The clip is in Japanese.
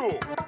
Yo!